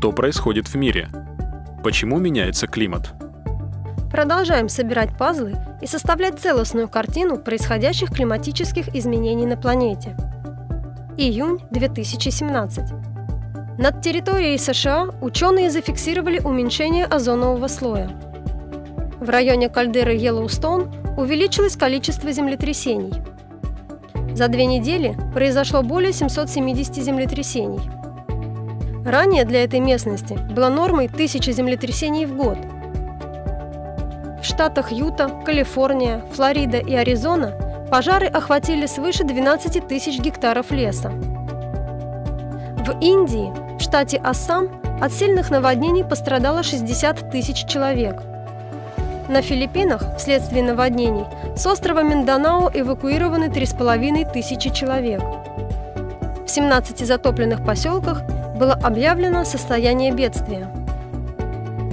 что происходит в мире. Почему меняется климат? Продолжаем собирать пазлы и составлять целостную картину происходящих климатических изменений на планете. Июнь 2017. Над территорией США ученые зафиксировали уменьшение озонового слоя. В районе кальдеры Йеллоустон увеличилось количество землетрясений. За две недели произошло более 770 землетрясений. Ранее для этой местности была нормой 1000 землетрясений в год – в штатах Юта, Калифорния, Флорида и Аризона пожары охватили свыше 12 тысяч гектаров леса. В Индии, в штате Ассам, от сильных наводнений пострадало 60 тысяч человек. На Филиппинах вследствие наводнений с острова Минданао эвакуированы 3,5 тысячи человек. В 17 затопленных поселках было объявлено состояние бедствия.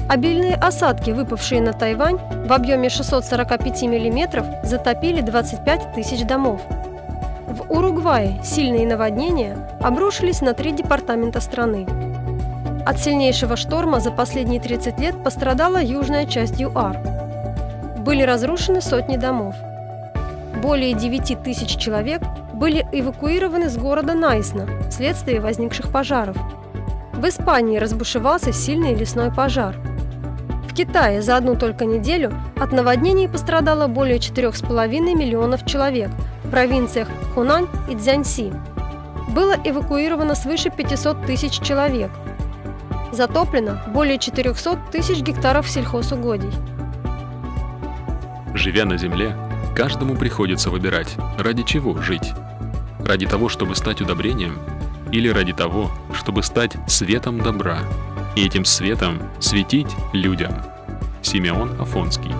Обильные осадки, выпавшие на Тайвань в объеме 645 мм, затопили 25 тысяч домов. В Уругвае сильные наводнения обрушились на три департамента страны. От сильнейшего шторма за последние 30 лет пострадала южная часть ЮАР. Были разрушены сотни домов. Более 9 тысяч человек были эвакуированы с города Найсна вследствие возникших пожаров. В Испании разбушевался сильный лесной пожар – Китае за одну только неделю от наводнений пострадало более 4,5 миллионов человек в провинциях Хунань и Цзяньси. Было эвакуировано свыше 500 тысяч человек. Затоплено более 400 тысяч гектаров сельхозугодий. Живя на Земле, каждому приходится выбирать, ради чего жить. Ради того, чтобы стать удобрением, или ради того, чтобы стать светом добра – и этим светом светить людям. Симеон Афонский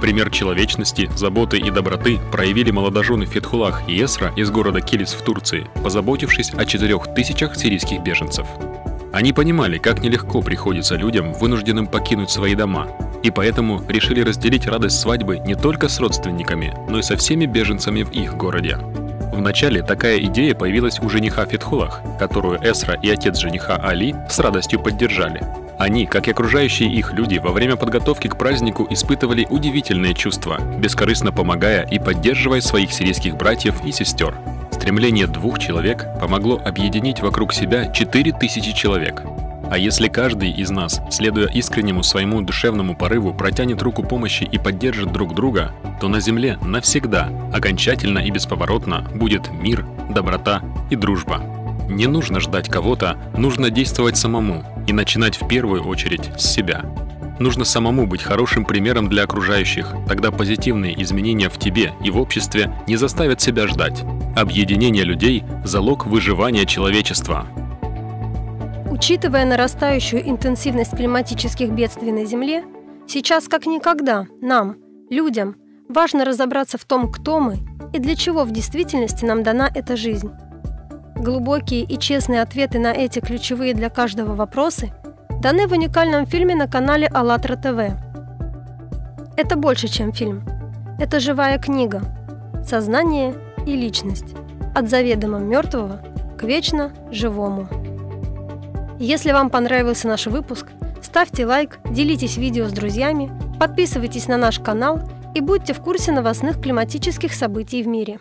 Пример человечности, заботы и доброты проявили молодожены Фетхулах и Эсра из города Килис в Турции, позаботившись о четырех тысячах сирийских беженцев. Они понимали, как нелегко приходится людям, вынужденным покинуть свои дома, и поэтому решили разделить радость свадьбы не только с родственниками, но и со всеми беженцами в их городе. Вначале такая идея появилась у жениха Фетхулах, которую Эсра и отец жениха Али с радостью поддержали. Они, как и окружающие их люди, во время подготовки к празднику испытывали удивительные чувства, бескорыстно помогая и поддерживая своих сирийских братьев и сестер. Стремление двух человек помогло объединить вокруг себя 4000 человек, а если каждый из нас, следуя искреннему своему душевному порыву, протянет руку помощи и поддержит друг друга, то на Земле навсегда, окончательно и бесповоротно будет мир, доброта и дружба. Не нужно ждать кого-то, нужно действовать самому и начинать в первую очередь с себя. Нужно самому быть хорошим примером для окружающих, тогда позитивные изменения в тебе и в обществе не заставят себя ждать. Объединение людей – залог выживания человечества. Учитывая нарастающую интенсивность климатических бедствий на Земле, сейчас как никогда нам, людям, важно разобраться в том, кто мы и для чего в действительности нам дана эта жизнь. Глубокие и честные ответы на эти ключевые для каждого вопросы даны в уникальном фильме на канале АЛЛАТРА ТВ. Это больше, чем фильм. Это живая книга. Сознание и личность. От заведомо мертвого к вечно живому. Если вам понравился наш выпуск, ставьте лайк, делитесь видео с друзьями, подписывайтесь на наш канал и будьте в курсе новостных климатических событий в мире.